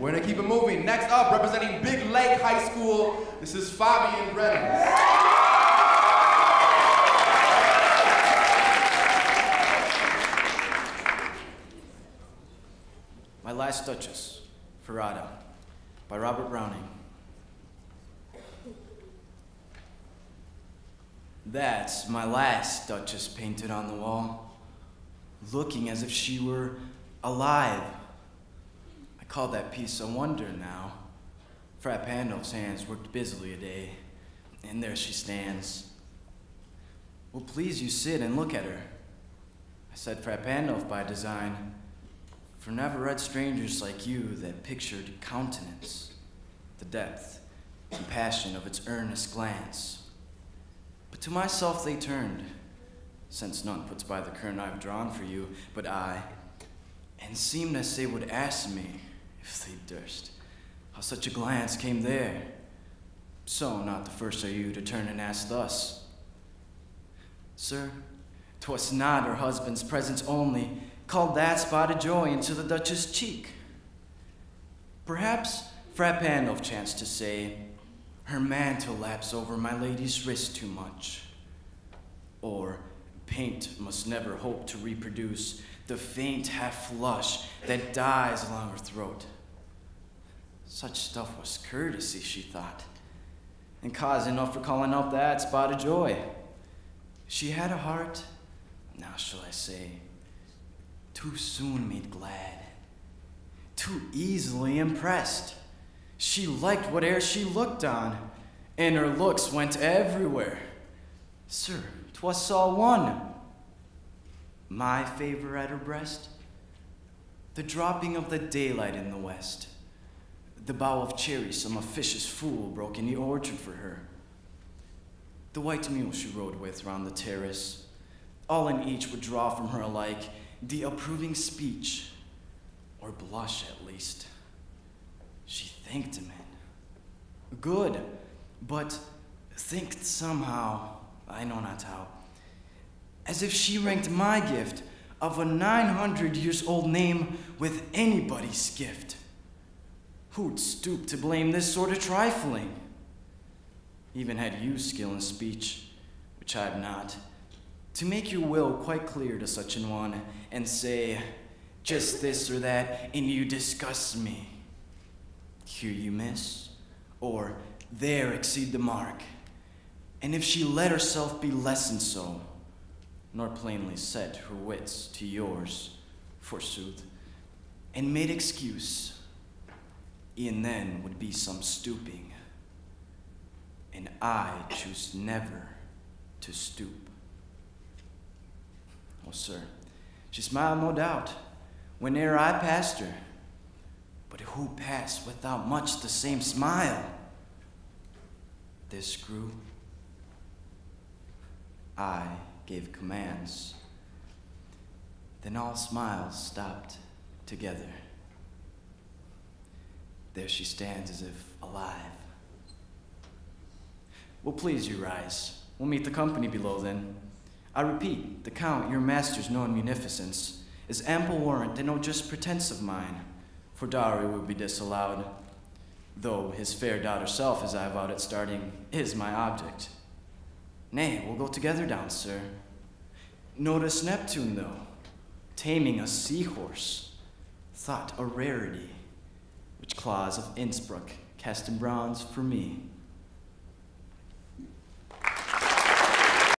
We're gonna keep it moving. Next up, representing Big Lake High School, this is Fabian Brennan. My Last Duchess, Ferrara, by Robert Browning. That's my last Duchess painted on the wall, looking as if she were alive. Call that piece a wonder now. Fra Pandolf's hands worked busily a day, and there she stands. Well, please you sit and look at her. I said Fra Pandolf by design, for never read strangers like you that pictured countenance, the depth and passion of its earnest glance. But to myself they turned, since none puts by the curtain I've drawn for you but I, and seemed as they would ask me, if they durst, how such a glance came there. So not the first are you to turn and ask thus. Sir, 'twas not her husband's presence only called that spot of joy into the Duchess' cheek. Perhaps Fra Pandolf chanced to say, her mantle laps over my lady's wrist too much. Or paint must never hope to reproduce the faint half flush that dies along her throat. Such stuff was courtesy, she thought, and cause enough for calling up that spot of joy. She had a heart, now shall I say, too soon made glad, too easily impressed. She liked whate'er she looked on, and her looks went everywhere. Sir, 'twas all one. My favor at her breast, the dropping of the daylight in the west, the bough of cherry some officious fool broke in the orchard for her, the white mule she rode with round the terrace, all in each would draw from her alike the approving speech, or blush at least. She thanked him in. Good, but thanked somehow, I know not how, as if she ranked my gift of a 900 years old name with anybody's gift. Who'd stoop to blame this sort of trifling? Even had you skill in speech, which I've not, to make your will quite clear to such an one, and say, just this or that, and you disgust me. Here you miss, or there exceed the mark. And if she let herself be lessened so, nor plainly set her wits to yours, forsooth, and made excuse, e'en then would be some stooping, and I choose never to stoop. Oh, sir, she smiled no doubt whene'er I passed her, but who passed without much the same smile? This grew. I gave commands. Then all smiles stopped together. There she stands as if alive. Well, please you rise. We'll meet the company below then. I repeat, the Count, your master's known munificence, is ample warrant and no just pretense of mine, for dowry would be disallowed, though his fair daughter self, as I vowed at starting, is my object. Nay, we'll go together down, sir. Notice Neptune, though, taming a seahorse, thought a rarity, which Claus of Innsbruck cast in bronze for me.